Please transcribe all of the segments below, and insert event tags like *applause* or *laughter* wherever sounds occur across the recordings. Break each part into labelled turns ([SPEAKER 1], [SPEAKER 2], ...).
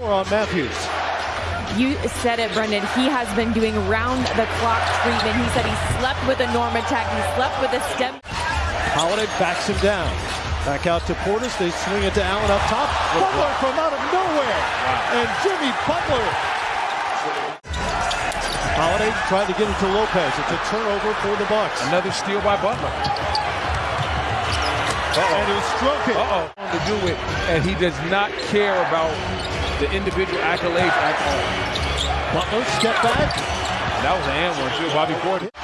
[SPEAKER 1] on Matthews.
[SPEAKER 2] You said it, Brendan. He has been doing round the clock treatment. He said he slept with a NormaTec. He slept with a stim.
[SPEAKER 1] Holiday backs him down. Back out to Portis. They swing it to Allen up top. Butler from out of nowhere. And Jimmy Butler. Holiday tried to get it to Lopez. It's a turnover for the Bucks.
[SPEAKER 3] Another steal by Butler.
[SPEAKER 1] And he struck it.
[SPEAKER 3] Uh-oh. To do it, and he does not care about the individual accolades at all.
[SPEAKER 1] Butler step back.
[SPEAKER 3] That was an and one too, Bobby Portis.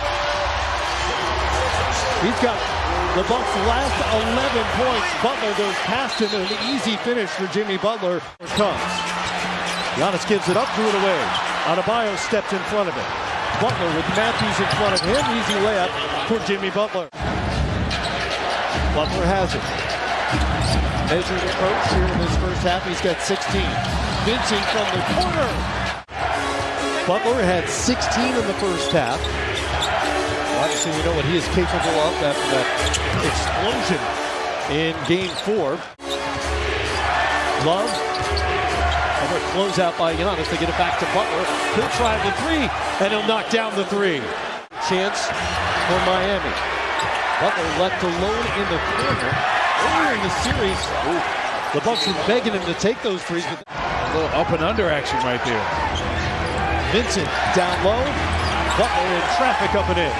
[SPEAKER 1] He's got the Bucks' last 11 points. Butler goes past him and an easy finish for Jimmy Butler comes. Giannis gives it up, threw it away. Adebayo stepped in front of it. Butler with Matthews in front of him. Easy layup for Jimmy Butler. Butler has it. Measured approach here in this first half. He's got 16. From the corner. Butler had 16 in the first half. Obviously, we know what he is capable of after that explosion in game four. Love. Another closeout by Giannis. They get it back to Butler. He'll try the three, and he'll knock down the three. Chance for Miami. Butler left alone in the corner. Earlier in the series, the Bucks were begging him to take those threes, but
[SPEAKER 3] little up and under action right there.
[SPEAKER 1] Vincent down low. Butler in traffic up and in.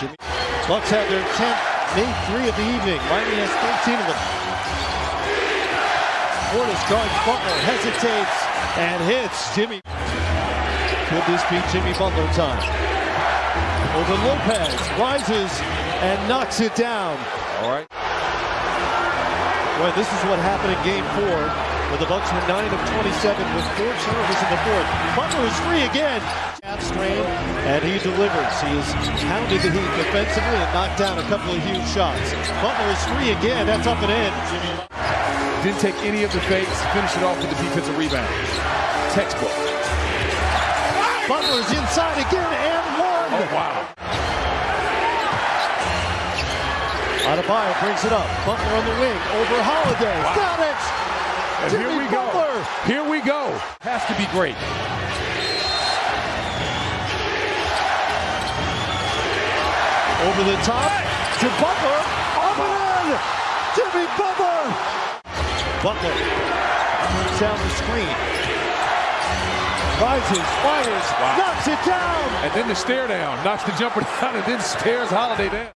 [SPEAKER 1] Jimmy. Bucks have their 10th, made three of the evening. Miami has 13 of them. Portis guards Butler, hesitates, and hits. Jimmy. Could this be Jimmy Butler time? Over Lopez, rises and knocks it down.
[SPEAKER 3] All right.
[SPEAKER 1] Well, this is what happened in game four, where the Bucks were 9 of 27 with four turnovers in the fourth. Butler is free again. Calf strain, and he delivers. He has pounded the Heat defensively and knocked down a couple of huge shots. Butler is free again. That's up and in.
[SPEAKER 3] Didn't take any of the fakes. Finished it off with the defensive rebound. Textbook.
[SPEAKER 1] Butler's inside again and one.
[SPEAKER 3] Oh, wow.
[SPEAKER 1] Adebayo brings it up. Butler on the wing over Holiday. Got it.
[SPEAKER 3] And
[SPEAKER 1] Jimmy
[SPEAKER 3] here we go. Here we go. Has to be great.
[SPEAKER 1] Over the top to Butler. Up and in. Jimmy Butler. Butler down the screen. Rises, fires, knocks it down.
[SPEAKER 3] And then the stare down. Knocks the jumper *laughs* down and then stares Holiday down.